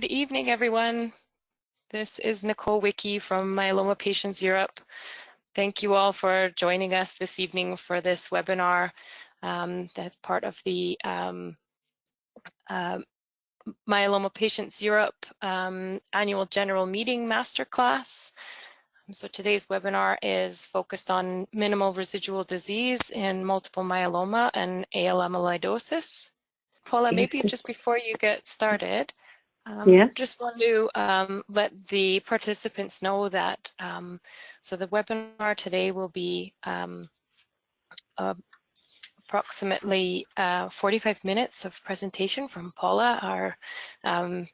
Good evening, everyone. This is Nicole Wiki from Myeloma Patients Europe. Thank you all for joining us this evening for this webinar um, that's part of the um, uh, Myeloma Patients Europe um, Annual General Meeting Masterclass. So today's webinar is focused on minimal residual disease in multiple myeloma and AL amyloidosis. Paula, maybe just before you get started, um, yeah. Just want to um, let the participants know that um, so the webinar today will be um, uh, approximately uh, 45 minutes of presentation from Paula, our um,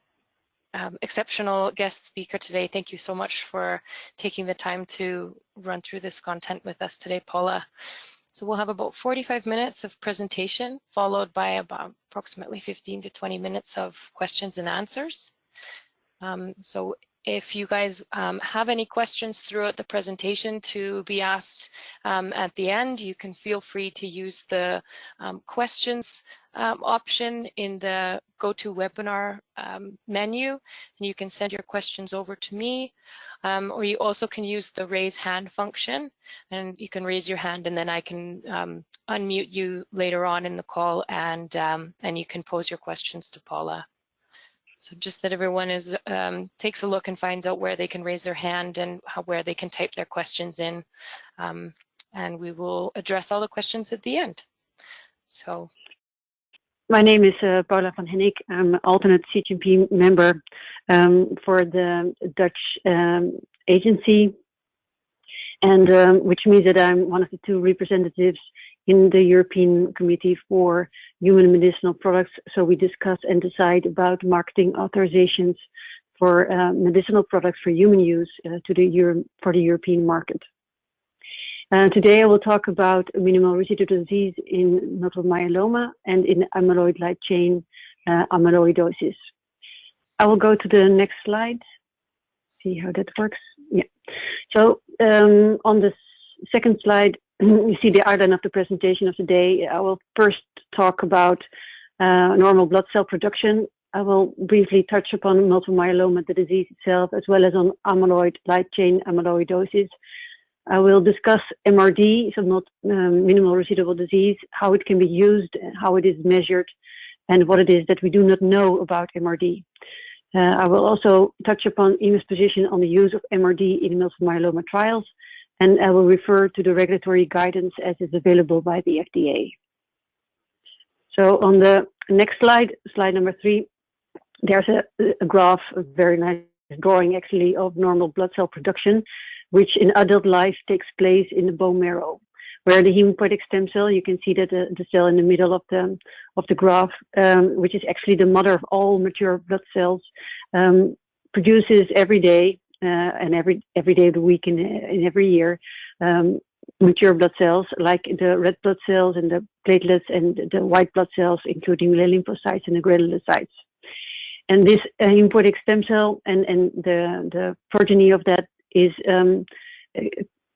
um, exceptional guest speaker today. Thank you so much for taking the time to run through this content with us today, Paula. So we'll have about 45 minutes of presentation, followed by about approximately 15 to 20 minutes of questions and answers. Um, so if you guys um, have any questions throughout the presentation to be asked um, at the end, you can feel free to use the um, questions um, option in the GoToWebinar um, menu, and you can send your questions over to me. Um, or you also can use the raise hand function, and you can raise your hand, and then I can um, unmute you later on in the call, and um, and you can pose your questions to Paula. So just that everyone is um, takes a look and finds out where they can raise their hand and how, where they can type their questions in, and we will address all the questions at the end. So my name is uh, Paula van Hennik. I'm alternate CHMP member um, for the Dutch um, agency, and um, which means that I'm one of the two representatives in the European Committee for Human Medicinal Products. So we discuss and decide about marketing authorizations for uh, medicinal products for human use uh, to the Euro for the European market. Uh, today I will talk about minimal residual disease in multiple myeloma and in amyloid light chain uh, amyloidosis. I will go to the next slide, see how that works. Yeah. So um, on the second slide, you see the outline of the presentation of the day. I will first talk about uh, normal blood cell production. I will briefly touch upon multiple myeloma, the disease itself, as well as on amyloid light chain amyloidosis, I will discuss MRD, so not um, minimal residual disease, how it can be used, how it is measured, and what it is that we do not know about MRD. Uh, I will also touch upon EMA's position on the use of MRD in multiple myeloma trials, and I will refer to the regulatory guidance as is available by the FDA. So on the next slide, slide number three, there's a, a graph, a very nice drawing actually of normal blood cell production which in adult life takes place in the bone marrow. Where the hematopoietic stem cell, you can see that the, the cell in the middle of the of the graph, um, which is actually the mother of all mature blood cells, um, produces every day uh, and every every day of the week in, in every year um, mature blood cells like the red blood cells and the platelets and the white blood cells, including the lymphocytes and the granulocytes. And this uh, hematopoietic stem cell and, and the, the progeny of that is um,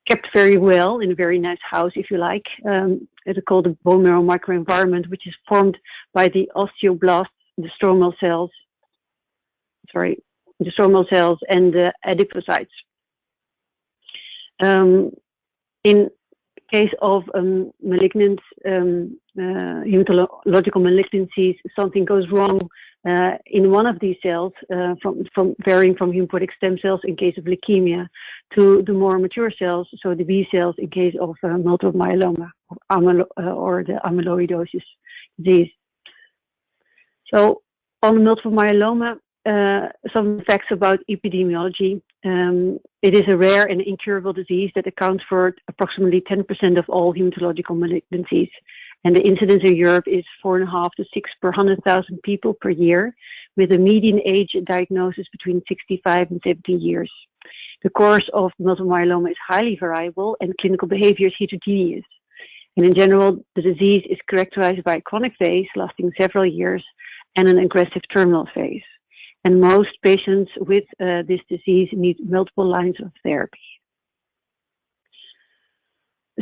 kept very well in a very nice house, if you like. Um, it's called the bone marrow microenvironment, which is formed by the osteoblasts, the stromal cells, sorry, the stromal cells and the adipocytes. Um, in case of um, malignant um, uh, hematological malignancies, something goes wrong uh, in one of these cells, uh, from, from varying from hematopoietic stem cells in case of leukemia to the more mature cells, so the B cells in case of uh, multiple myeloma or, amylo uh, or the amyloidosis disease. So on multiple myeloma, uh, some facts about epidemiology. Um, it is a rare and incurable disease that accounts for approximately 10% of all hematological malignancies. And the incidence in Europe is four and a half to six per 100,000 people per year, with a median age diagnosis between 65 and 70 years. The course of multiple myeloma is highly variable and clinical behavior is heterogeneous. And in general, the disease is characterized by a chronic phase lasting several years and an aggressive terminal phase. And most patients with uh, this disease need multiple lines of therapy.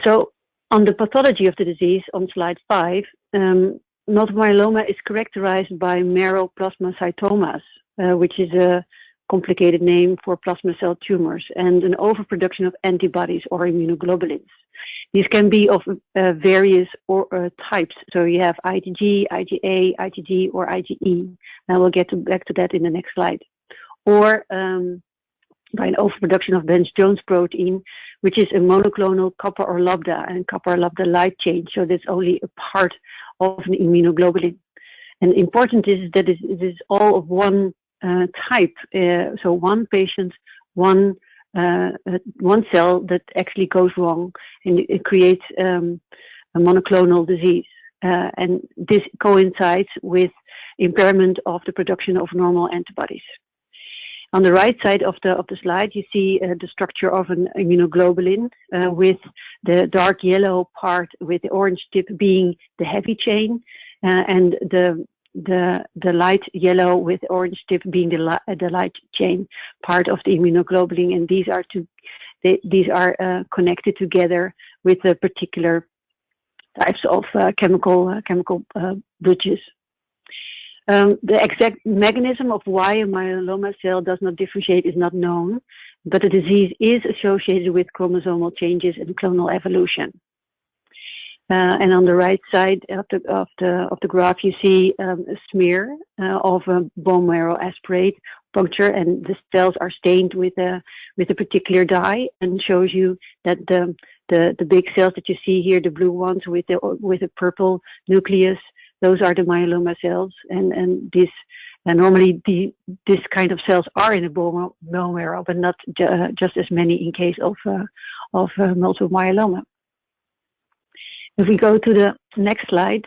So on the pathology of the disease on slide five, um, multiple myeloma is characterized by marrow plasmacytomas. uh, which is a complicated name for plasma cell tumors, and an overproduction of antibodies or immunoglobulins. These can be of uh, various or, uh, types. So you have IgG, IgA, IgG, or IgE. And we'll get to, back to that in the next slide. Or um, by an overproduction of Bence Jones protein, which is a monoclonal kappa or lambda and kappa or lambda light chain. So that's only a part of an immunoglobulin. And important is that it is all of one uh, type. Uh, so one patient, one uh, uh, one cell that actually goes wrong and it creates um, a monoclonal disease. Uh, and this coincides with impairment of the production of normal antibodies. On the right side of the of the slide, you see uh, the structure of an immunoglobulin uh, with the dark yellow part with the orange tip being the heavy chain uh, and the the the light yellow with orange tip being the, li the light chain part of the immunoglobulin, and these are to they, these are uh, connected together with the particular types of uh, chemical uh, chemical uh, bridges. Um, the exact mechanism of why a myeloma cell does not differentiate is not known, but the disease is associated with chromosomal changes and clonal evolution. Uh, and on the right side of the of the of the graph, you see um, a smear uh, of a bone marrow aspirate puncture, and the cells are stained with a with a particular dye, and shows you that the the the big cells that you see here, the blue ones with the with a purple nucleus, those are the myeloma cells, and and this. And normally, the, this kind of cells are in the bone, bone marrow, but not uh, just as many in case of uh, of uh, multiple myeloma. If we go to the next slide,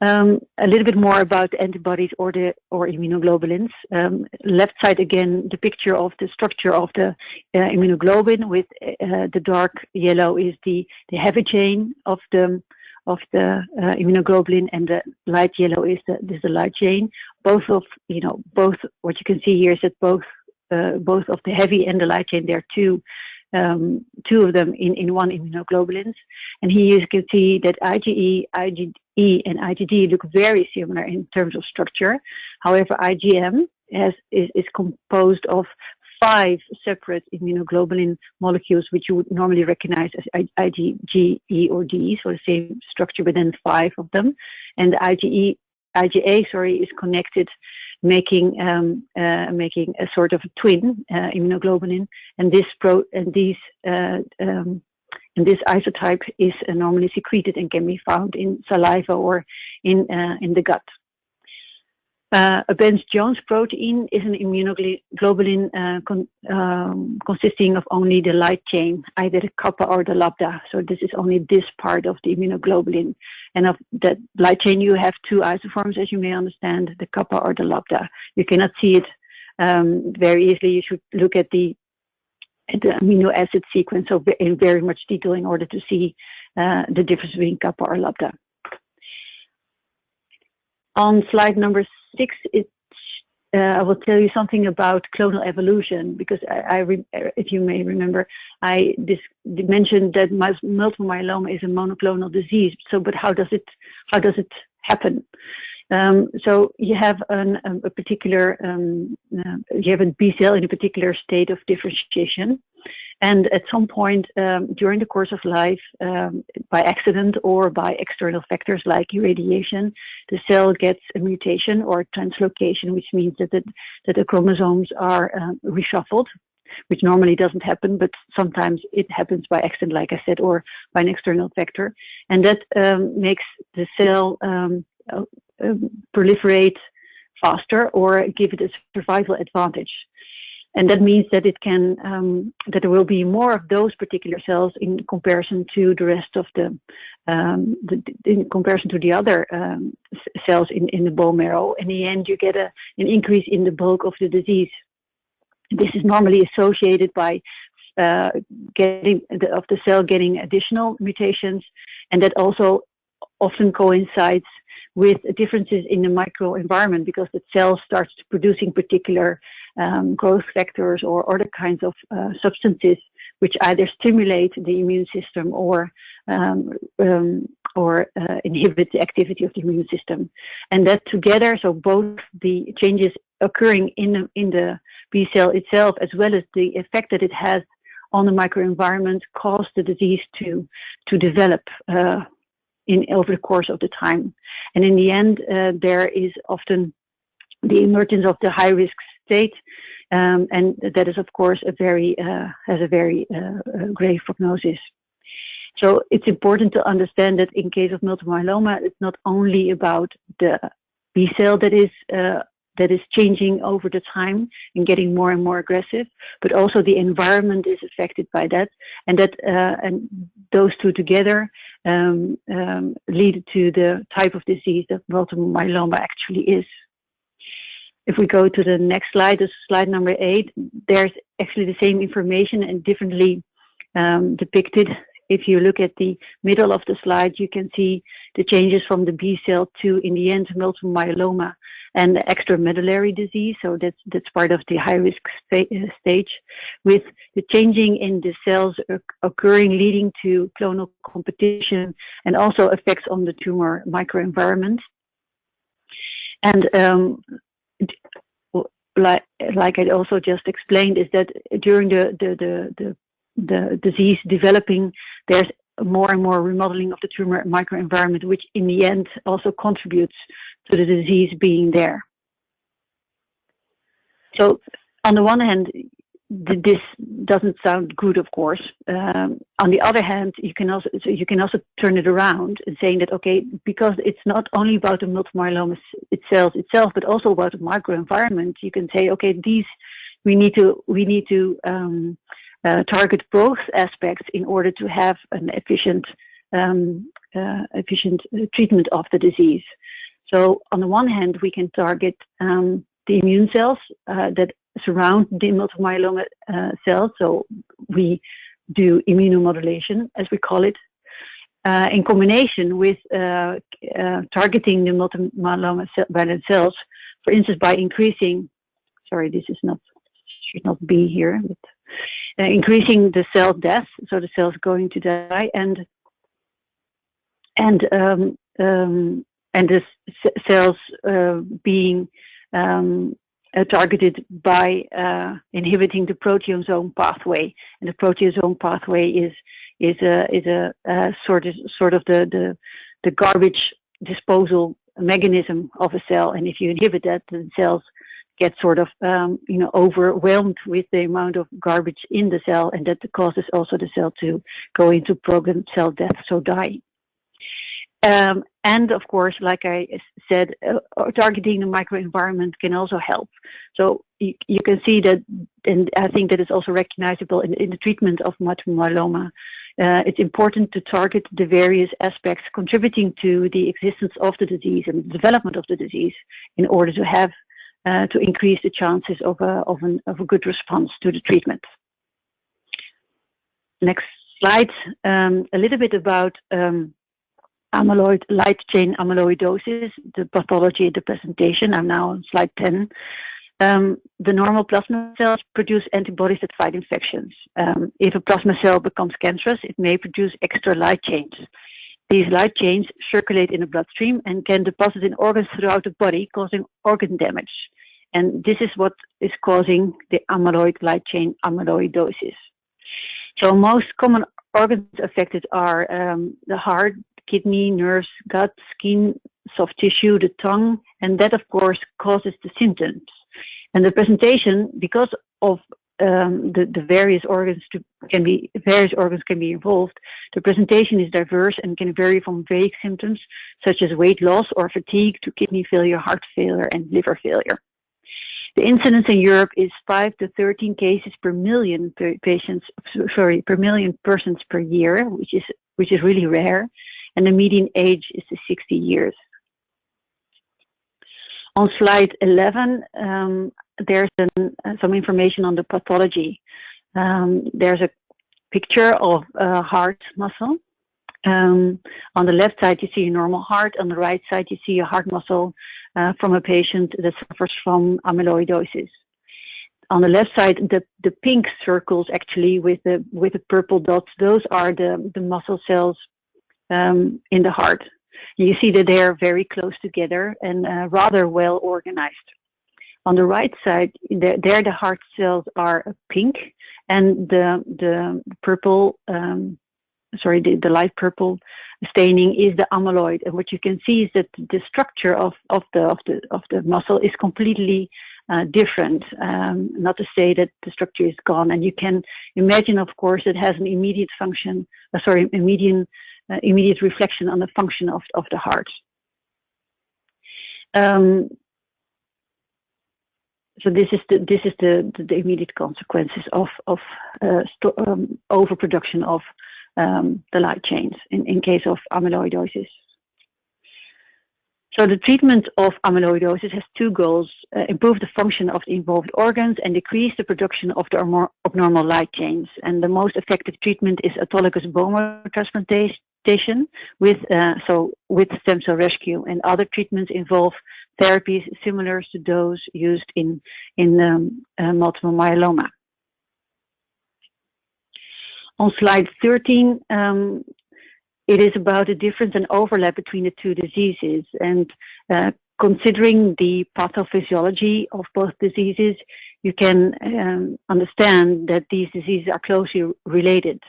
um, a little bit more about antibodies or the or immunoglobulins. Um, left side again, the picture of the structure of the uh, immunoglobulin with uh, the dark yellow is the the heavy chain of the of the uh, immunoglobulin, and the light yellow is the is the light chain. Both of you know both what you can see here is that both uh, both of the heavy and the light chain there are two um, two of them in, in one immunoglobulins. And here you can see that IgE, IgE, and IgG look very similar in terms of structure. However, IgM has, is, is composed of five separate immunoglobulin molecules, which you would normally recognize as IgG, or D, so the same structure within five of them. And the IgE, IgA, sorry, is connected making um, uh, making a sort of a twin uh, immunoglobulin, and this pro and these uh, um, and this isotype is normally secreted and can be found in saliva or in uh, in the gut. Uh, a Bence-Jones protein is an immunoglobulin uh, con um, consisting of only the light chain, either the kappa or the lambda. So this is only this part of the immunoglobulin. And of that light chain, you have two isoforms, as you may understand, the kappa or the lambda. You cannot see it um, very easily. You should look at the, at the amino acid sequence so in very much detail in order to see uh, the difference between kappa or lambda. On slide number six, it, uh, I will tell you something about clonal evolution because I, I if you may remember, I mentioned that multiple myeloma is a monoclonal disease. So, but how does it how does it happen? Um, so you have an, a particular um, uh, you have a B cell in a particular state of differentiation, and at some point um, during the course of life, um, by accident or by external factors like irradiation, the cell gets a mutation or a translocation, which means that the, that the chromosomes are um, reshuffled, which normally doesn't happen, but sometimes it happens by accident, like I said, or by an external factor. And that um, makes the cell um, proliferate faster or give it a survival advantage and that means that it can um, that there will be more of those particular cells in comparison to the rest of the, um, the in comparison to the other um, cells in, in the bone marrow. In the end, you get a, an increase in the bulk of the disease. This is normally associated by uh, getting the, of the cell getting additional mutations, and that also often coincides with differences in the microenvironment because the cell starts producing particular um, growth factors or other kinds of uh, substances which either stimulate the immune system or um, um, or uh, inhibit the activity of the immune system. And that together, so both the changes occurring in the, in the B cell itself, as well as the effect that it has on the microenvironment, cause the disease to to develop uh, in over the course of the time. And in the end, uh, there is often the emergence of the high risk state, um, and that is of course a very uh, has a very uh, uh, grave prognosis. So it's important to understand that in case of multiple myeloma, it's not only about the B cell that is uh, that is changing over the time and getting more and more aggressive, but also the environment is affected by that, and that uh, and those two together um, um, lead to the type of disease that multiple myeloma actually is. If we go to the next slide, this is slide number eight, there's actually the same information and differently um, depicted. If you look at the middle of the slide, you can see the changes from the B cell to, in the end, multiple myeloma and extramedullary disease. So that's that's part of the high risk stage, with the changing in the cells occurring, leading to clonal competition, and also effects on the tumor microenvironment. And um, like like I also just explained, is that during the the the the, the disease developing, there's more and more remodeling of the tumor microenvironment, which in the end also contributes to the disease being there. So on the one hand, this doesn't sound good, of course. Um, on the other hand, you can also so you can also turn it around and saying that okay, because it's not only about the multiple myeloma itself itself, but also about the microenvironment. You can say okay, these we need to we need to um, target both aspects in order to have an efficient um, uh, efficient treatment of the disease. So on the one hand, we can target um, the immune cells uh, that surround the multiple myeloma uh, cells. So we do immunomodulation, as we call it, uh, in combination with uh, uh, targeting the multiple myeloma cells, for instance, by increasing, sorry, this is not, should not be here, but uh, increasing the cell death, so the cells going to die, and and um, um, and the cells uh, being um, uh, targeted by uh, inhibiting the proteasome pathway. And the proteasome pathway is is a is a, sort of sort of the, the the garbage disposal mechanism of a cell. And if you inhibit that, the cells get sort of um, you know overwhelmed with the amount of garbage in the cell, and that causes also the cell to go into programmed cell death, so die. Um, and of course, like I said, uh, uh, targeting the microenvironment can also help. So you, you, can see that, and I think that is also recognizable in, in the treatment of multiple myeloma. Uh, it's important to target the various aspects contributing to the existence of the disease and the development of the disease in order to have uh, to increase the chances of a, of, an, of a good response to the treatment. Next slide, um, a little bit about um, amyloid light chain amyloidosis, the pathology, the presentation. I'm now on slide 10. Um, the normal plasma cells produce antibodies that fight infections. Um, if a plasma cell becomes cancerous, it may produce extra light chains. These light chains circulate in the bloodstream and can deposit in organs throughout the body, causing organ damage. And this is what is causing the amyloid light chain amyloidosis. So most common organs affected are um, the heart, kidney, nerves, gut, skin, soft tissue, the tongue, and that of course causes the symptoms. And the presentation, because of um, the, the various organs to, can be various organs can be involved. The presentation is diverse and can vary from vague symptoms such as weight loss or fatigue to kidney failure, heart failure, and liver failure. The incidence in Europe is 5 to 13 cases per million per patients, sorry, per million persons per year, which is which is really rare and the median age is 60 years. On slide 11, um, there's an, uh, some information on the pathology. Um, there's a picture of a heart muscle. Um, on the left side, you see a normal heart. On the right side, you see a heart muscle uh, from a patient that suffers from amyloidosis. On the left side, the, the pink circles actually with the with the purple dots, those are the, the muscle cells um, in the heart. You see that they are very close together and uh, rather well organized. On the right side, there, there the heart cells are pink, and the the purple, um, sorry, the, the light purple staining is the amyloid. And what you can see is that the structure of of the of the of the muscle is completely uh, different. Um, not to say that the structure is gone, and you can imagine, of course, it has an immediate function. Uh, sorry, immediate uh, immediate reflection on the function of of the heart. Um, so this is the this is the the, immediate consequences of of uh, um, overproduction of um, the light chains in, in case of amyloidosis. So the treatment of amyloidosis has two goals, uh, improve the function of the involved organs and decrease the production of the abnormal light chains. And the most effective treatment is autologous bone marrow transplantation with, uh, so with stem cell rescue and other treatments involve therapies similar to those used in, in um, uh, multiple myeloma. On slide 13, um, it is about the difference and overlap between the two diseases. And uh, considering the pathophysiology of both diseases, you can um, understand that these diseases are closely related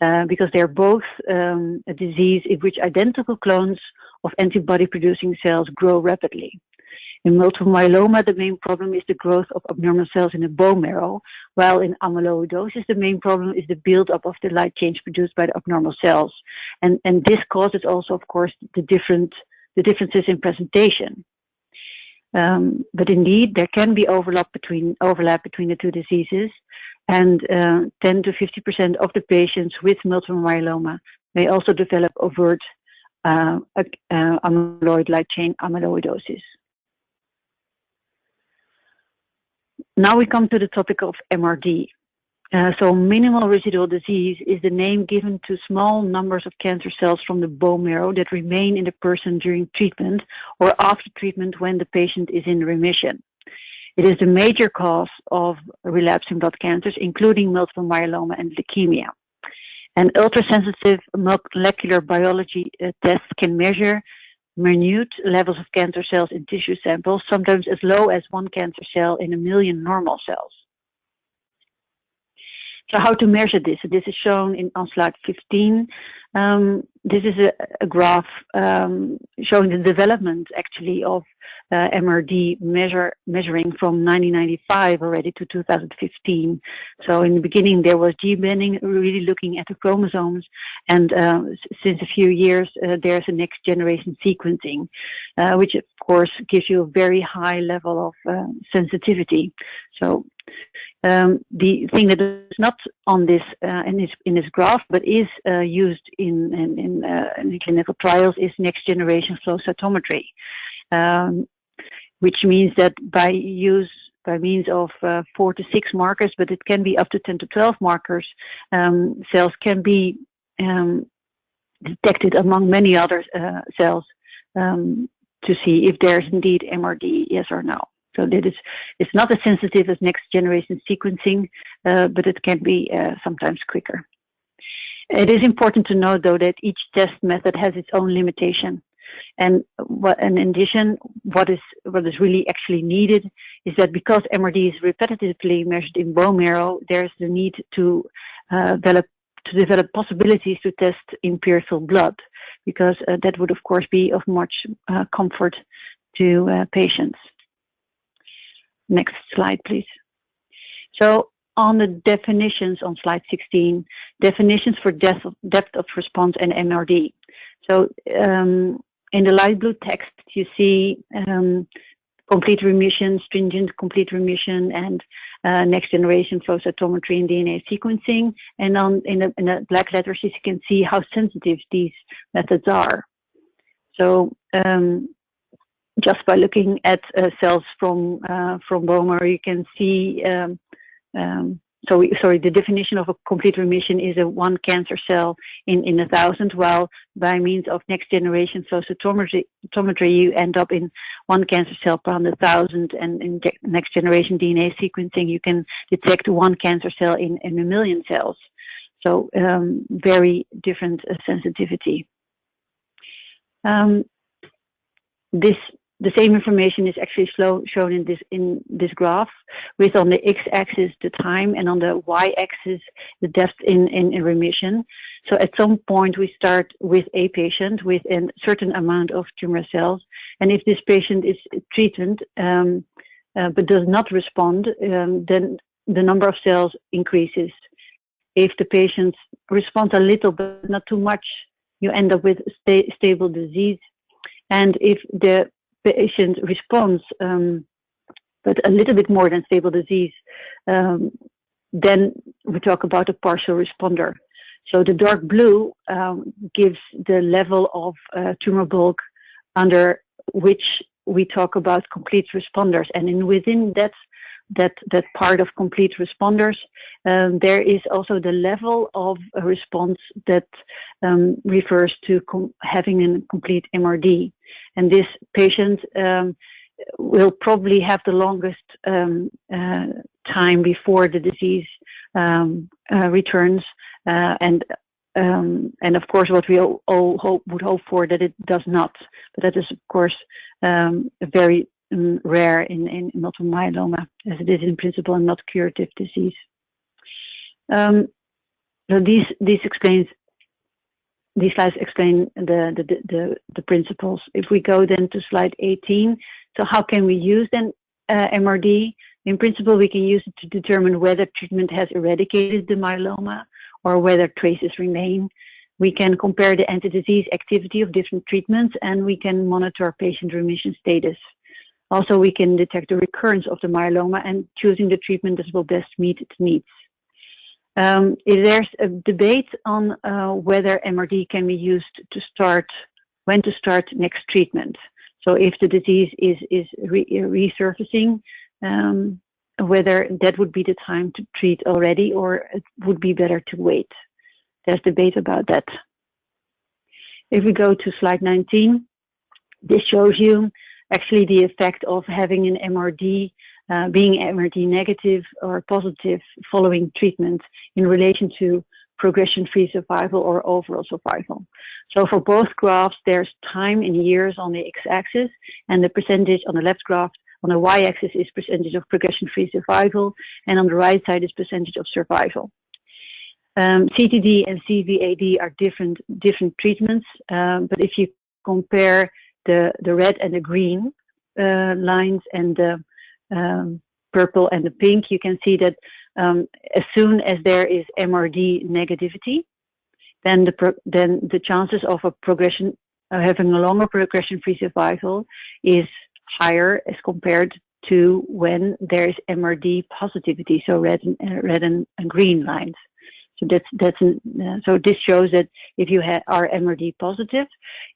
uh, because they're both um, a disease in which identical clones of antibody producing cells grow rapidly. In multiple myeloma, the main problem is the growth of abnormal cells in the bone marrow, while in amyloidosis, the main problem is the buildup of the light chains produced by the abnormal cells. And, and this causes also, of course, the different the differences in presentation. Um, but indeed, there can be overlap between overlap between the two diseases, and uh, 10 to 50 percent of the patients with multiple myeloma may also develop overt uh, uh, amyloid light chain amyloidosis. Now we come to the topic of MRD. Uh, so minimal residual disease is the name given to small numbers of cancer cells from the bone marrow that remain in the person during treatment or after treatment when the patient is in remission. It is the major cause of relapsing blood cancers, including multiple myeloma and leukemia. And ultrasensitive molecular biology uh, tests can measure minute levels of cancer cells in tissue samples, sometimes as low as one cancer cell in a million normal cells. So how to measure this? This is shown in, on slide 15. Um, this is a, a graph um, showing the development actually of uh, MRD measure, measuring from 1995 already to 2015. So in the beginning there was G-banding, really looking at the chromosomes, and uh, since a few years uh, there's a next generation sequencing, uh, which of course gives you a very high level of uh, sensitivity. So um, the thing that is not on this uh, in this in this graph, but is uh, used in in, in, uh, in, clinical trials, is next generation flow cytometry. Um, which means that by use by means of uh, four to six markers, but it can be up to 10 to 12 markers, um, cells can be um, detected among many other uh, cells um, to see if there's indeed MRD, yes or no. So that is, it's not as sensitive as next generation sequencing, uh, but it can be uh, sometimes quicker. It is important to note though that each test method has its own limitation. And what, and in addition, what is what is really actually needed is that because MRD is repetitively measured in bone marrow, there's the need to uh, develop to develop possibilities to test in peripheral blood, because uh, that would of course be of much uh, comfort to uh, patients. Next slide, please. So on the definitions on slide 16, definitions for depth of, depth of response and MRD. So um, in the light blue text, you see um, complete remission, stringent complete remission, and uh, next generation flow cytometry and DNA sequencing. And on in the, in the, black letters, you can see how sensitive these methods are. So um, just by looking at uh, cells from uh, from marrow, you can see um, um, so we, sorry, the definition of a complete remission is a one cancer cell in, in a thousand, while by means of next generation flow cytometry, you end up in one cancer cell per hundred thousand, and in next generation DNA sequencing, you can detect one cancer cell in, in a million cells. So um, very different uh, sensitivity. Um, this the same information is actually slow, shown in this in this graph, with on the x-axis the time and on the y-axis the depth in, in, in remission. So at some point we start with a patient with a certain amount of tumor cells, and if this patient is treated um, uh, but does not respond, um, then the number of cells increases. If the patient responds a little but not too much, you end up with sta stable disease. And if the patient response, um, but a little bit more than stable disease, um, then we talk about a partial responder. So the dark blue um, gives the level of uh, tumor bulk under which we talk about complete responders. And in within that that that part of complete responders, um, there is also the level of response that um, refers to having a complete MRD. And this patient um, will probably have the longest um, uh, time before the disease um, uh, returns. Uh, and um, and of course, what we all, all hope, would hope for that it does not. But that is, of course, very um, rare in, in multiple myeloma, as it is in principle a not curative disease. Um, so these these explains these slides explain the, the, the, the, principles. If we go then to slide 18, so how can we use then uh, MRD? In principle, we can use it to determine whether treatment has eradicated the myeloma or whether traces remain. We can compare the anti-disease activity of different treatments and we can monitor patient remission status. Also, we can detect the recurrence of the myeloma and choosing the treatment that will best meet its needs. Um, there's a debate on uh, whether MRD can be used to start, when to start next treatment. So if the disease is, is re resurfacing, um, whether that would be the time to treat already or it would be better to wait. There's debate about that. If we go to slide 19, this shows you actually the effect of having an MRD, uh, being MRD negative or positive following treatment in relation to progression-free survival or overall survival. So for both graphs, there's time in years on the x-axis and the percentage on the left graph on the y-axis is percentage of progression-free survival and on the right side is percentage of survival. Um, CTD and CVAD are different different treatments, um, but if you compare the, the red and the green uh, lines and the um, purple and the pink, you can see that um, as soon as there is MRD negativity, then the then the chances of a progression, uh, having a longer progression-free survival, is higher as compared to when there is MRD positivity, so red and uh, red and, and, green lines. So that's that's uh, so this shows that if you are MRD positive,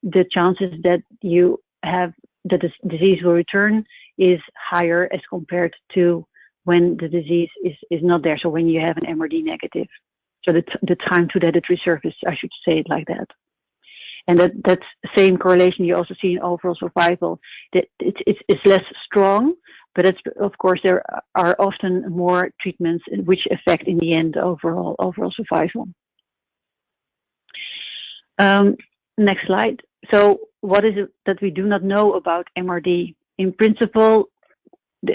the chances that you have that the disease will return is higher as compared to when the disease is, is not there. So when you have an MRD negative. So the, the time to that it resurfaces, I should say it like that. And that, that same correlation you also see in overall survival. That it's, it's, it's less strong, but it's, of course there are often more treatments which affect in the end overall overall survival. Um, next slide. So what is it that we do not know about MRD? In principle,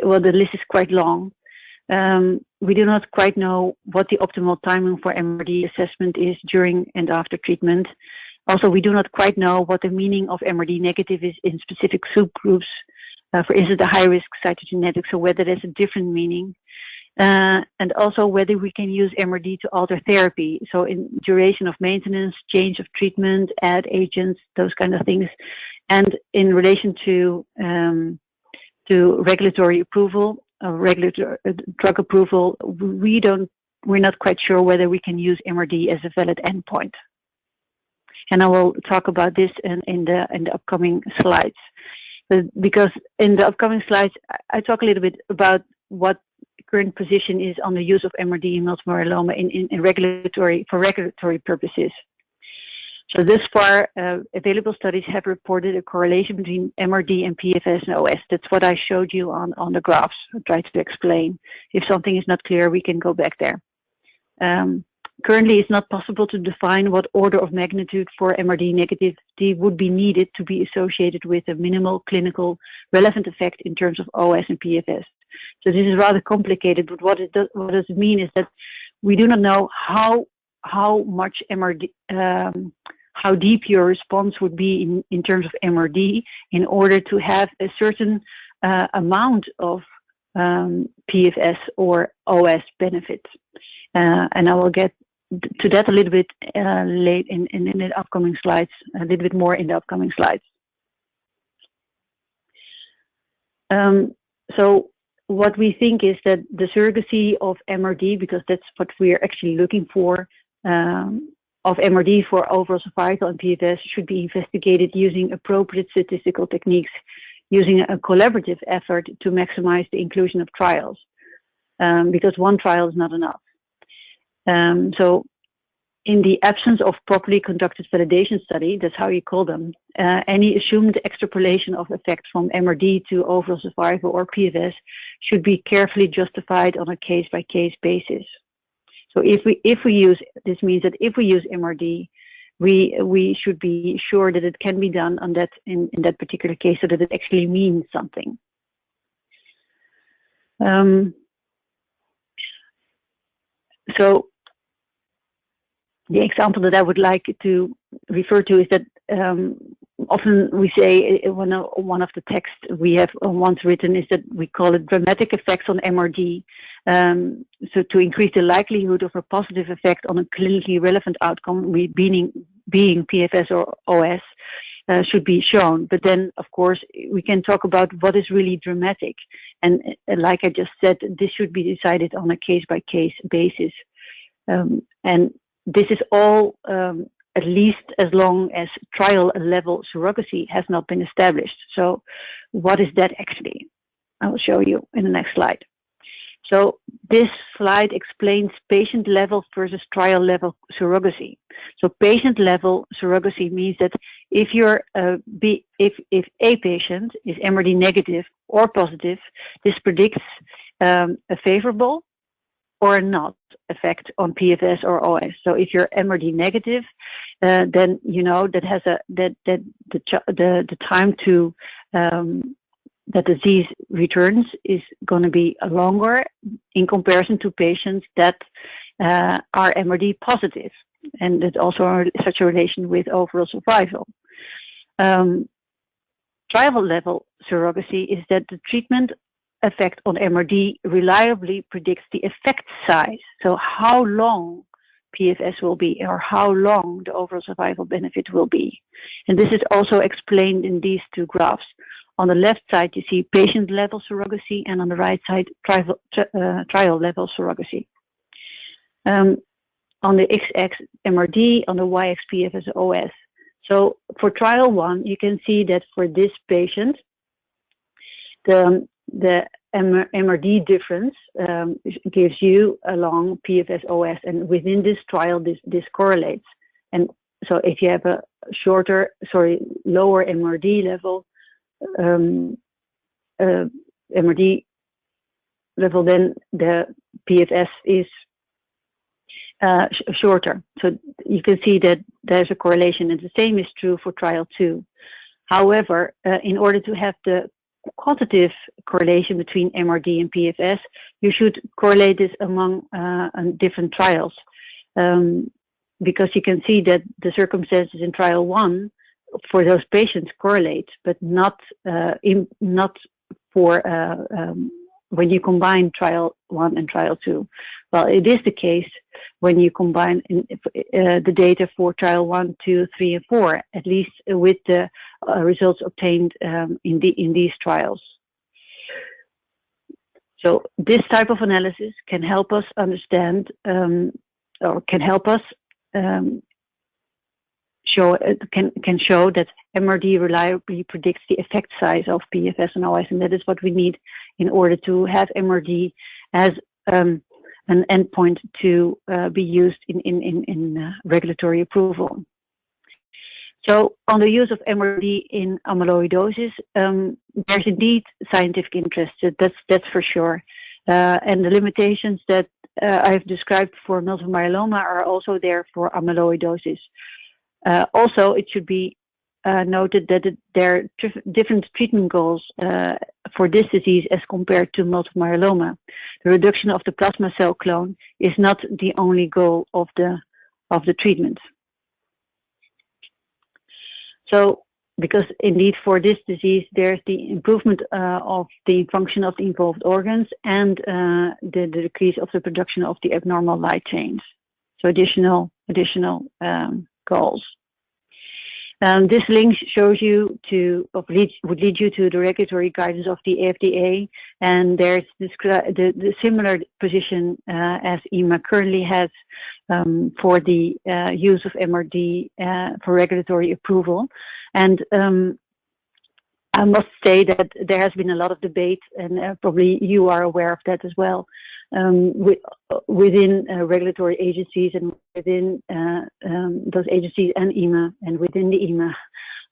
well, the list is quite long. Um, we do not quite know what the optimal timing for MRD assessment is during and after treatment. Also, we do not quite know what the meaning of MRD negative is in specific subgroups. Uh, for instance, the high-risk cytogenetics, or whether there's a different meaning. Uh, and also whether we can use MRD to alter therapy. So in duration of maintenance, change of treatment, add agents, those kind of things. And in relation to um, to regulatory approval, uh, regulatory uh, drug approval, we don't, we're not quite sure whether we can use MRD as a valid endpoint. And I will talk about this in, the in the upcoming slides. But because in the upcoming slides, I talk a little bit about what current position is on the use of MRD in multiple myeloma for regulatory purposes. So this far, uh, available studies have reported a correlation between MRD and PFS and OS. That's what I showed you on, on the graphs. I tried to explain. If something is not clear, we can go back there. Um, currently, it's not possible to define what order of magnitude for MRD negativity would be needed to be associated with a minimal clinical relevant effect in terms of OS and PFS. So this is rather complicated, but what it does, what does it mean is that we do not know how how much MRD, um, how deep your response would be in, in terms of MRD in order to have a certain uh, amount of um, PFS or OS benefits. Uh, and I will get to that a little bit uh, late in, in, in, the upcoming slides, a little bit more in the upcoming slides. Um, so what we think is that the surrogacy of MRD, because that's what we are actually looking for, um, of MRD for overall survival and PFS should be investigated using appropriate statistical techniques, using a collaborative effort to maximize the inclusion of trials, um, because one trial is not enough. Um, so in the absence of properly conducted validation study, that's how you call them, uh, any assumed extrapolation of effect from MRD to overall survival or PFS should be carefully justified on a case-by-case -case basis. So if we if we use this means that if we use MRD, we we should be sure that it can be done on that in, in that particular case so that it actually means something. Um, so the example that I would like to refer to is that um, often we say uh, one of, one of the texts we have once written is that we call it dramatic effects on MRD. Um, so to increase the likelihood of a positive effect on a clinically relevant outcome, we being, being PFS or OS, uh, should be shown. But then, of course, we can talk about what is really dramatic. And uh, like I just said, this should be decided on a case-by-case -case basis. Um, and this is all um, at least as long as trial level surrogacy has not been established. So what is that actually? I will show you in the next slide. So this slide explains patient level versus trial level surrogacy. So patient level surrogacy means that if you're uh, be, if if a patient is MRD negative or positive, this predicts um, a favorable or not effect on PFS or OS. So if you're MRD negative, uh, then you know that has a that that the the, the time to um, that disease returns is going to be longer in comparison to patients that uh, are MRD positive, and it also such a relation with overall survival. Um, trial level surrogacy is that the treatment effect on MRD reliably predicts the effect size. So how long PFS will be or how long the overall survival benefit will be. And this is also explained in these two graphs. On the left side, you see patient level surrogacy, and on the right side, trial, uh, trial level surrogacy. Um, on the x-axis MRD, on the y-axis PFS OS. So for trial one, you can see that for this patient, the the MRD difference um, gives you a long PFS OS, and within this trial, this this correlates. And so, if you have a shorter, sorry, lower MRD level, um, uh, MRD level, then the PFS is uh, sh shorter. So you can see that there's a correlation, and the same is true for trial two. However, uh, in order to have the quantitative correlation between MRD and PFS, you should correlate this among uh, different trials. Um, because you can see that the circumstances in trial one for those patients correlate, but not uh, in, not for uh, um, when you combine trial one and trial two. Well, it is the case when you combine in, uh, the data for trial one, two, three, and four, at least with the uh, results obtained um, in, the, in these trials. So this type of analysis can help us understand um, or can help us um, show can can show that MRD reliably predicts the effect size of PFS and OS, and that is what we need in order to have MRD as um, an endpoint to uh, be used in in in, in uh, regulatory approval. So on the use of MRD in amyloidosis, um, there's indeed scientific interest. That's that's for sure. Uh, and the limitations that uh, I've described for multiple myeloma are also there for amyloidosis. Uh, also, it should be uh, noted that there are different treatment goals uh, for this disease as compared to multiple myeloma. The reduction of the plasma cell clone is not the only goal of the of the treatment. So because indeed for this disease there's the improvement uh, of the function of the involved organs and uh, the, the, decrease of the production of the abnormal light chains. So additional additional um, goals. Um, this link shows you to lead, would lead you to the regulatory guidance of the FDA, and there's the, the similar position uh, as EMA currently has um, for the uh, use of MRD uh, for regulatory approval. And um, I must say that there has been a lot of debate, and uh, probably you are aware of that as well, um, with, within uh, regulatory agencies and within uh, um, those agencies and EMA and within the EMA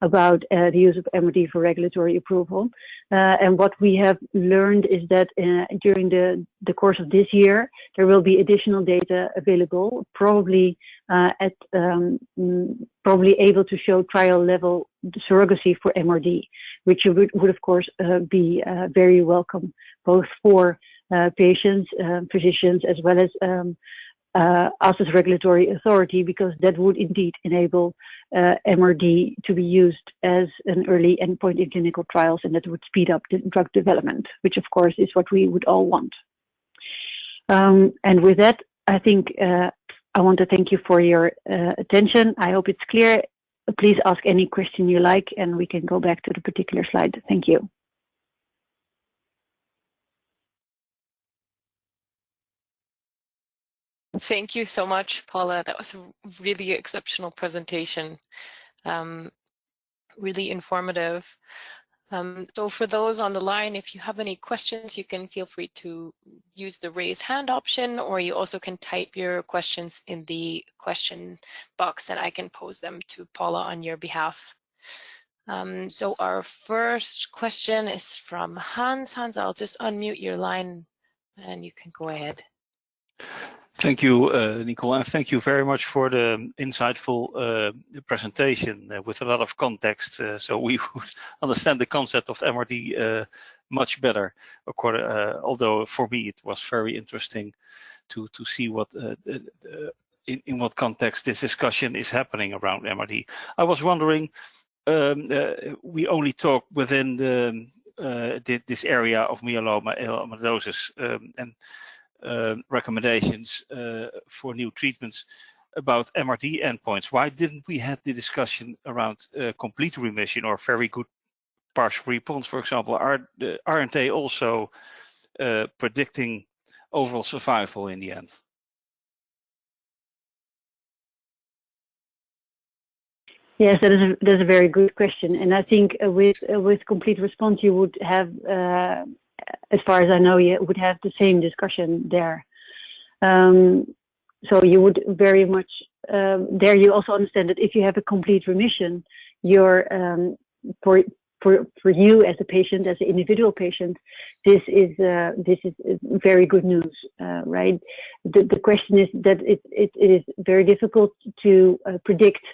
about uh, the use of MRD for regulatory approval. Uh, and what we have learned is that uh, during the, the course of this year, there will be additional data available, probably at um, mm, probably able to show trial level surrogacy for MRD, which would, would of course uh, be uh, very welcome both for patients, physicians, as well as um, uh, us as regulatory authority because that would indeed enable uh, MRD to be used as an early endpoint in clinical trials and that would speed up the drug development, which of course is what we would all want. Um, and with that, I think uh, I want to thank you for your uh, attention. I hope it's clear. Please ask any question you like and we can go back to the particular slide. Thank you. Thank you so much, Paula. That was a really exceptional presentation. Um, really informative. Um, so for those on the line, if you have any questions, you can feel free to use the raise hand option, or you also can type your questions in the question box and I can pose them to Paula on your behalf. Um, so our first question is from Hans. Hans, I'll just unmute your line and you can go ahead. Thank you, uh, Nicole, and thank you very much for the insightful uh, presentation uh, with a lot of context, uh, so we would understand the concept of MRD uh, much better. Uh, although for me it was very interesting to to see what in, in what context this discussion is happening around MRD. I was wondering, um, we only talk within the, this area of myeloma amyloidosis, um, and recommendations uh, for new treatments about MRD endpoints. Why didn't we have the discussion around uh, complete remission or very good partial response, for example? Are, aren't they also predicting overall survival in the end? Yes, that is a, that's a very good question, and I think uh, with uh, with complete response you would have uh, as far as I know, you would have the same discussion there. Um, so you would very much um, there. You also understand that if you have a complete remission, you're um, for for for you as a patient, as an individual patient, this is uh, this is very good news, uh, right? The the question is that it it, it is very difficult to uh, predict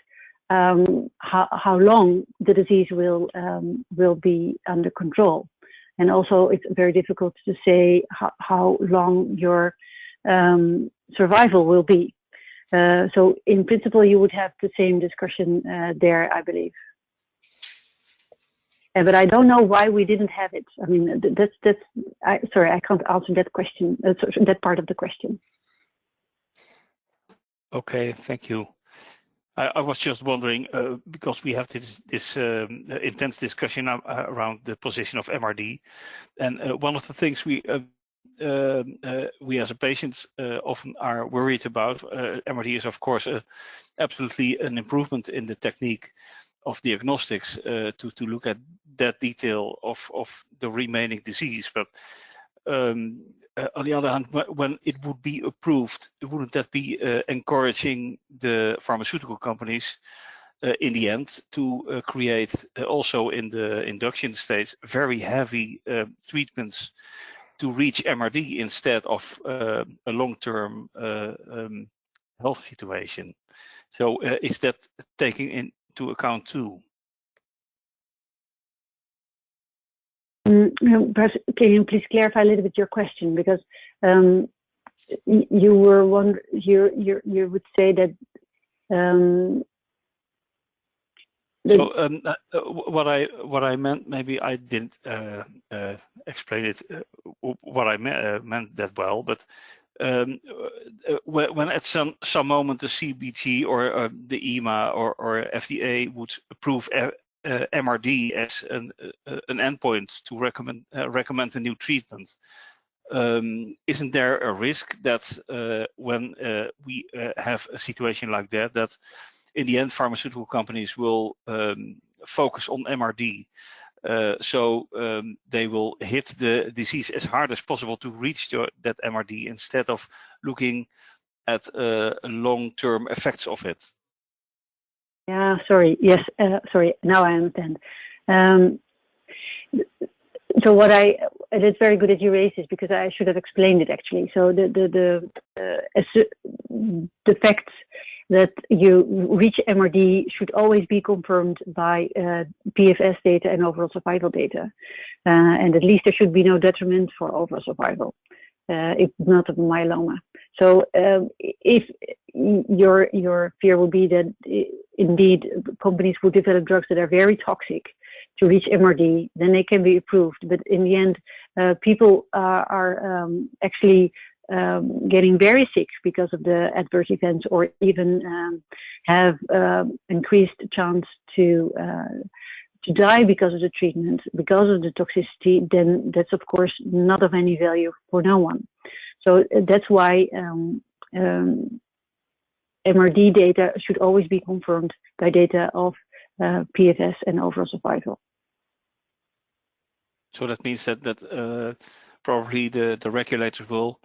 um, how how long the disease will um, will be under control. And also, it's very difficult to say how, how long your um, survival will be. Uh, so, in principle, you would have the same discussion uh, there, I believe. Uh, but I don't know why we didn't have it. I mean, that's that's. I, sorry, I can't answer that question. Uh, that part of the question. Okay, thank you. I, I was just wondering uh, because we have this, this um, intense discussion uh, around the position of MRD, and uh, one of the things we uh, um, uh, we as a patient uh, often are worried about MRD is of course absolutely an improvement in the technique of diagnostics to to look at that detail of of the remaining disease, but um, uh, on the other hand, when it would be approved, wouldn't that be uh, encouraging the pharmaceutical companies uh, in the end to uh, create uh, also in the induction stage very heavy uh, treatments to reach MRD instead of uh, a long-term uh, um, health situation. So is that taking into account too? Perhaps can you please clarify a little bit your question? Because um, you would say that um, so um, uh, what I what I meant maybe I didn't uh, uh, explain it what I meant that well, but um, when at some some moment the CBG or the EMA or, or FDA would approve MRD as an an endpoint to recommend recommend a new treatment, um, isn't there a risk that uh, when uh, we uh, have a situation like that, that in the end pharmaceutical companies will um, focus on MRD? Uh, so um, they will hit the disease as hard as possible to reach the, that MRD instead of looking at uh, long-term effects of it. Yeah, sorry. Yes, uh, sorry. Now I understand. Um, so what I it's very good that you raised this because I should have explained it actually. So the the the uh, the facts that you reach MRD should always be confirmed by uh, PFS data and overall survival data, uh, and at least there should be no detriment for overall survival, uh, if not of myeloma. So um, if your your fear will be that uh, indeed companies will develop drugs that are very toxic to reach MRD, then they can be approved. But in the end, uh, people are, are um, actually um, getting very sick because of the adverse events, or even um, have uh, increased chance to uh, to die because of the treatment, because of the toxicity. Then that's of course not of any value for no one. So uh, that's why. MRD um, data should always be confirmed by data of uh, PFS and overall survival. So that means that that uh, probably the the regulators will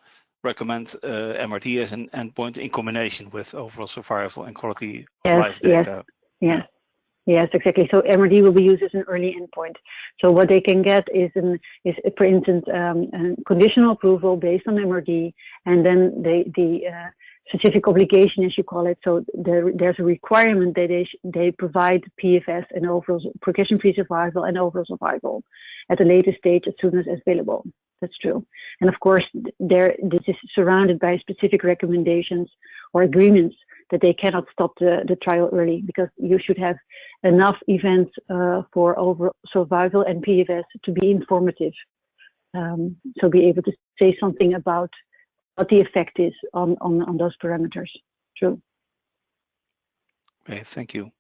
recommend uh, MRD as an endpoint in combination with overall survival and quality yes, of life data. Yes, yes, yes, exactly. So MRD will be used as an early endpoint. So what they can get is an is for instance um, conditional approval based on MRD, and then they the uh, specific obligation, as you call it. So there, there's a requirement that they, they provide PFS and overall progression-free survival and overall survival at the latest stage as soon as available. That's true. And of course, there this is surrounded by specific recommendations or agreements that they cannot stop the, the trial early because you should have enough events uh, for overall survival and PFS to be informative. Um, so be able to say something about what the effect is on, on, on those parameters. True. Okay, thank you.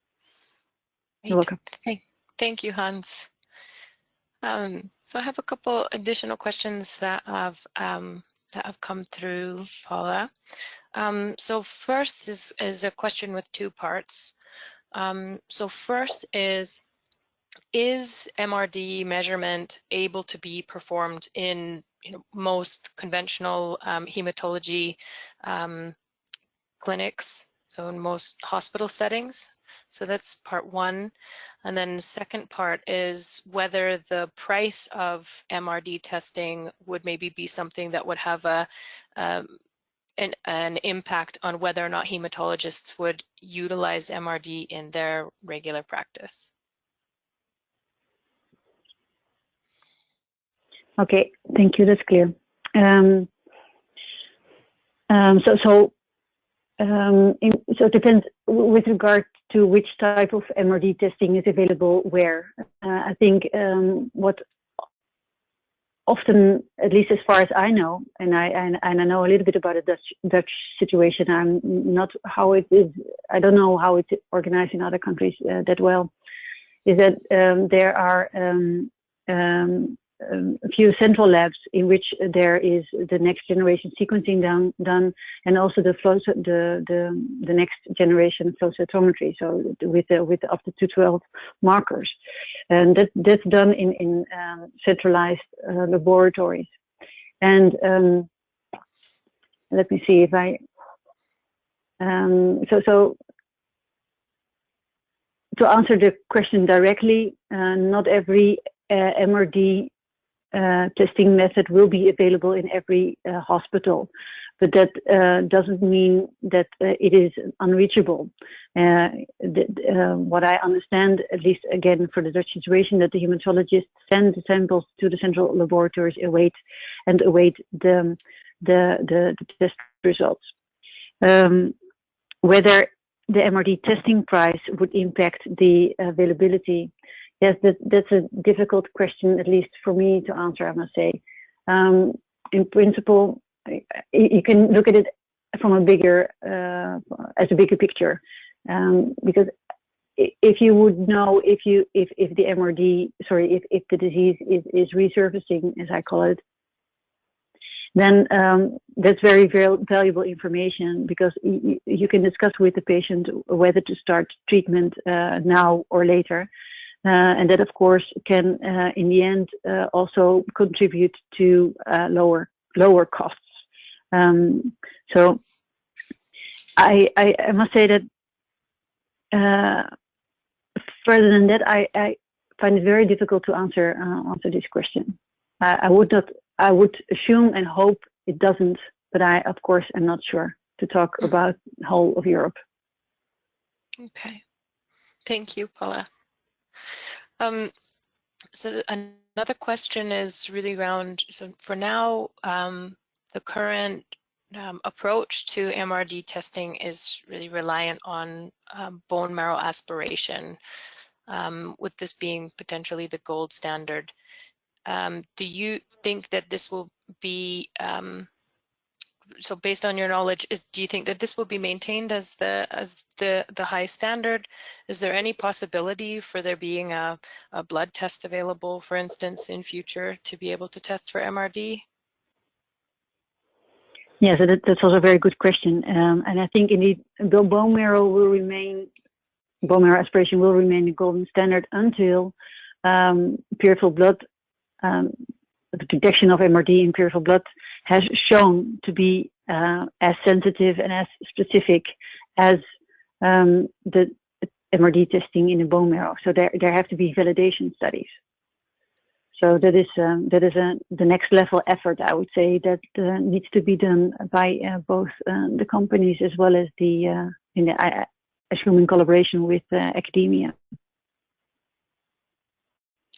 You're welcome. Hey, thank you, Hans. Um, so I have a couple additional questions that have um, that have come through, Paula. Um, so first is is a question with two parts. Um, so first is is MRD measurement able to be performed in you know, most conventional um, hematology um, clinics, so in most hospital settings. So that's part one. And then the second part is whether the price of MRD testing would maybe be something that would have a um, an, an impact on whether or not hematologists would utilize MRD in their regular practice. Okay, thank you. That's clear. Um, um, so, so, um, in, so it depends with regard to which type of MRD testing is available where. Uh, I think um, what often, at least as far as I know, and I and, and, I know a little bit about the Dutch Dutch situation. I'm not how it is. I don't know how it's organized in other countries uh, that well. Is that um, there are um, um, um, a few central labs in which there is the next generation sequencing done, done and also the flow the the the next generation flow cytometry. So with the, with up to 212 markers, and that that's done in in um, centralized uh, laboratories. And um, let me see if I. Um, so so to answer the question directly, uh, not every uh, MRD uh, testing method will be available in every uh, hospital, but that uh, doesn't mean that uh, it is unreachable. Uh, uh, what I understand, at least again for the Dutch situation, that the hematologists send the samples to the central laboratories, await and await the the, the, the test results. Um, whether the MRD testing price would impact the availability Yes, that, that's a difficult question, at least for me to answer, I must say. Um, in principle, you can look at it from a bigger, uh, as a bigger picture, um, because if you would know if you if if the MRD, sorry, if if the disease is is resurfacing, as I call it, then um, that's very, very valuable information because you can discuss with the patient whether to start treatment uh, now or later. Uh, and that, of course, can uh, in the end uh, also contribute to lower lower costs. Um, so I, I, I must say that further than that, I, I, find it very difficult to answer uh, answer this question. I, I, would not. I would assume and hope it doesn't, but I, of course, am not sure to talk mm. about whole of Europe. Okay, thank you, Paula. Um, so another question is really around, so for now, um, the current um, approach to MRD testing is really reliant on um, bone marrow aspiration, um, with this being potentially the gold standard. Um, do you think that this will be so based on your knowledge, is, do you think that this will be maintained as the as the the high standard? Is there any possibility for there being a, a blood test available, for instance, in future to be able to test for MRD? Yes, that, that's also a very good question, um, and I think indeed bone marrow will remain bone marrow aspiration will remain the golden standard until um, peripheral blood um, the detection of MRD in peripheral blood has shown to be uh, as sensitive and as specific as um, the MRD testing in the bone marrow. So there, there have to be validation studies. So that is um, that is a, the next level effort, I would say, that uh, needs to be done by uh, both uh, the companies as well as the uh, in the I assume in collaboration with uh, academia.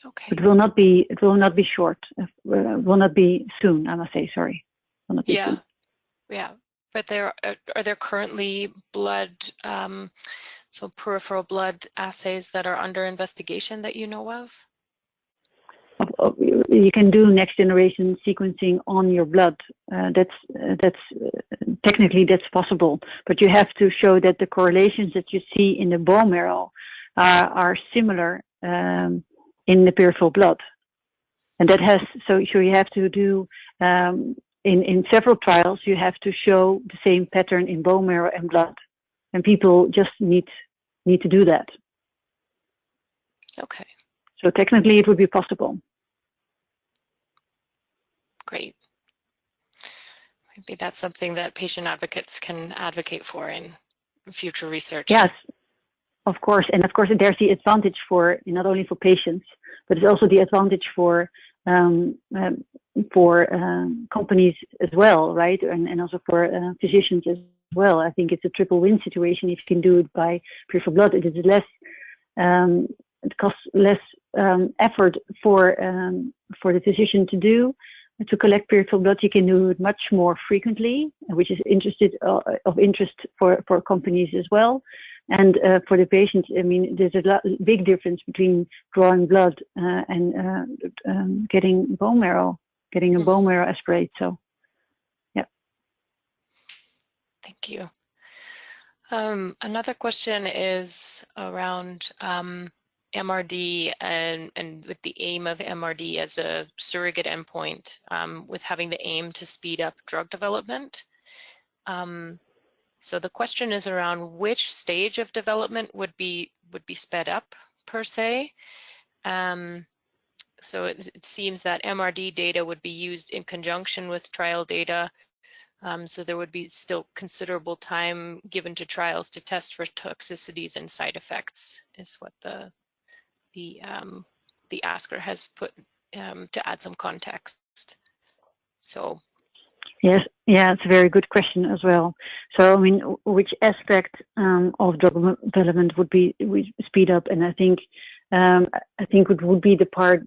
Okay. It will not be. It will not be short. Uh, will not be soon. I must say. Sorry. yeah. Soon. Yeah. But there are, are there currently blood, um, so peripheral blood assays that are under investigation that you know of? You can do next generation sequencing on your blood. Uh, that's uh, that's uh, technically that's possible, but you have to show that the correlations that you see in the bone marrow are, are similar um, in the peripheral blood. And that has, so, so you have to do, um, in, in several trials, you have to show the same pattern in bone marrow and blood. And people just need, need to do that. Okay. So technically it would be possible. Great. Maybe that's something that patient advocates can advocate for in future research. Yes, of course, and of course, there's the advantage for not only for patients, but it's also the advantage for um, um, for um, companies as well, right? And, and also for uh, physicians as well. I think it's a triple win situation if you can do it by peripheral blood. It is less, um, it costs less um, effort for um, for the physician to do to collect peripheral blood. You can do it much more frequently, which is interested uh, of interest for for companies as well. And uh, for the patients, I mean, there's a lot, big difference between drawing blood uh, and uh, um, getting bone marrow, getting a mm-hmm. bone marrow aspirate. So, yeah. Thank you. Um, another question is around um, MRD and, and with the aim of MRD as a surrogate endpoint, um, with having the aim to speed up drug development. Um, so the question is around which stage of development would be would be sped up per se. Um, so it, it, seems that MRD data would be used in conjunction with trial data. Um, so there would be still considerable time given to trials to test for toxicities and side effects is what the the um, the asker has put um, to add some context. So Yes, yeah, it's a very good question as well. So, I mean, which aspect um, of drug development would be would speed up? And I think, um, I think it would be the part.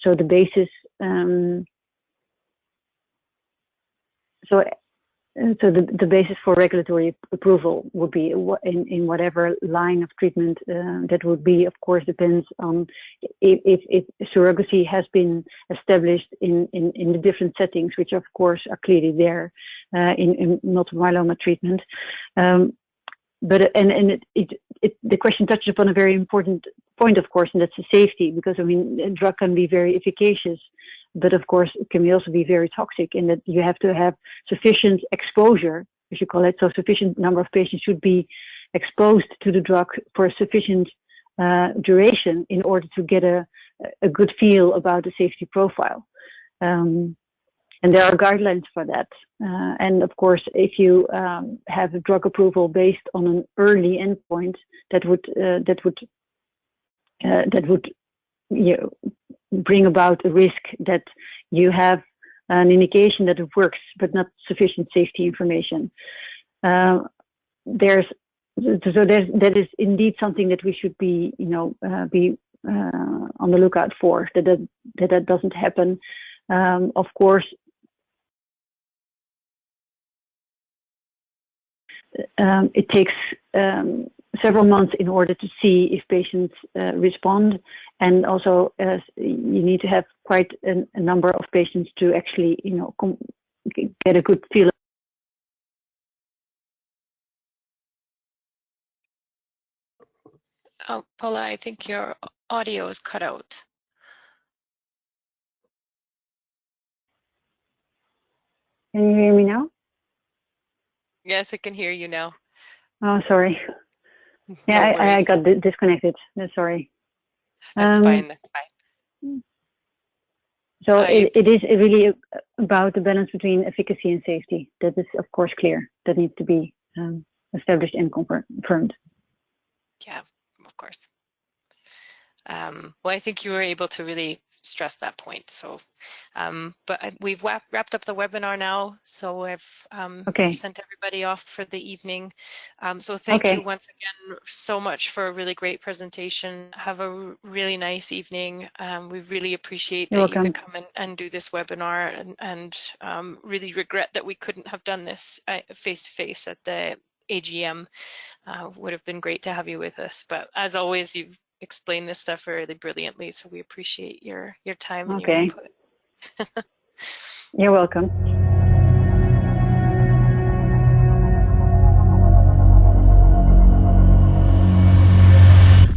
So the basis. Um, so so the, the basis for regulatory approval would be in, in whatever line of treatment uh, that would be, of course, depends on if, if, if, surrogacy has been established in, in, in the different settings, which of course are clearly there uh, in, in multiple myeloma treatment. Um, but and and it, it, it, the question touches upon a very important point, of course, and that's the safety, because I mean, a drug can be very efficacious but of course it can also be very toxic in that you have to have sufficient exposure, as you call it, so sufficient number of patients should be exposed to the drug for a sufficient uh, duration in order to get a, a good feel about the safety profile. Um, and there are guidelines for that. Uh, and of course, if you um, have a drug approval based on an early endpoint, that would uh, that would uh, that would you know, bring about a risk that you have an indication that it works, but not sufficient safety information. Uh, there's so there's that is indeed something that we should be you know uh, be uh, on the lookout for that that that, that doesn't happen. Um, of course, um, it takes um, several months in order to see if patients uh, respond. And also, uh, you need to have quite a, a, number of patients to actually, you know, get a good feel. Oh, Paula, I think your audio is cut out. Can you hear me now? Yes, I can hear you now. Oh, sorry. Yeah, no I, I, got disconnected. No, Sorry. That's um, fine. That's fine. So I, it, it is really about the balance between efficacy and safety. That is, of course, clear. That needs to be um, established and confirmed. Yeah, of course. Um, well, I think you were able to really stress that point. So, um, but we've wrapped up the webinar now. So I've um, okay. sent everybody off for the evening. Um, so thank okay. you once again so much for a really great presentation. Have a really nice evening. Um, we really appreciate You're that welcome. you could come and, and do this webinar and, and um, really regret that we couldn't have done this face to face at the AGM. Uh, would have been great to have you with us. But as always, you've explain this stuff really brilliantly. So we appreciate your your time and okay. your input. You're welcome.